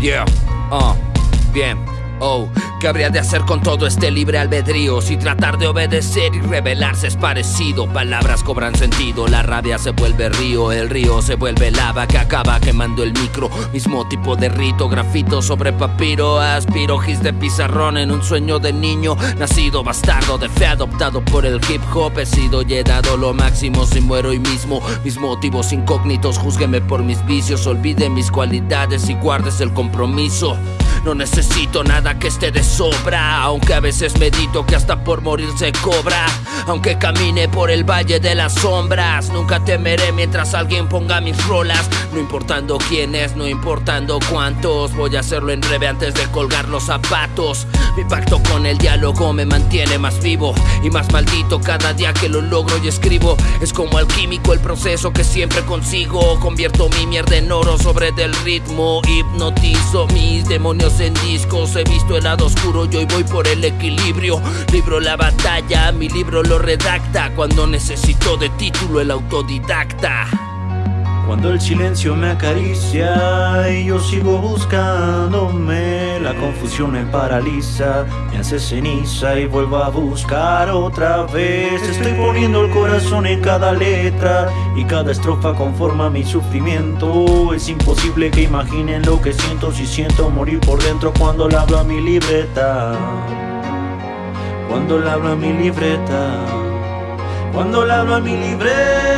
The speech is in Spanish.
Yeah, uh, bien, oh. ¿Qué habría de hacer con todo este libre albedrío? Si tratar de obedecer y rebelarse es parecido. Palabras cobran sentido, la rabia se vuelve río, el río se vuelve lava que acaba quemando el micro. Mismo tipo de rito, grafito sobre papiro, aspiro gis de pizarrón en un sueño de niño. Nacido bastardo de fe adoptado por el hip hop, he sido llenado lo máximo si muero hoy mismo. Mis motivos incógnitos, júzgueme por mis vicios, olvide mis cualidades y guardes el compromiso. No necesito nada que esté de sobra, aunque a veces medito que hasta por morir se cobra. Aunque camine por el valle de las sombras, nunca temeré mientras alguien ponga mis rolas. No importando quién es, no importando cuántos, voy a hacerlo en breve antes de colgar los zapatos. Mi pacto con el diálogo me mantiene más vivo y más maldito cada día que lo logro y escribo. Es como alquímico el proceso que siempre consigo. Convierto mi mierda en oro sobre del ritmo, hipnotizo mis demonios en discos, he visto el lado oscuro y hoy voy por el equilibrio. Libro la batalla, mi libro lo redacta cuando necesito de título el autodidacta. Cuando el silencio me acaricia y yo sigo buscándome, la confusión me paraliza, me hace ceniza y vuelvo a buscar otra vez. Estoy poniendo el corazón en cada letra y cada estrofa conforma mi sufrimiento. Es imposible que imaginen lo que siento si siento morir por dentro cuando le hablo a mi libreta. Cuando le hablo a mi libreta. Cuando le hablo a mi libreta.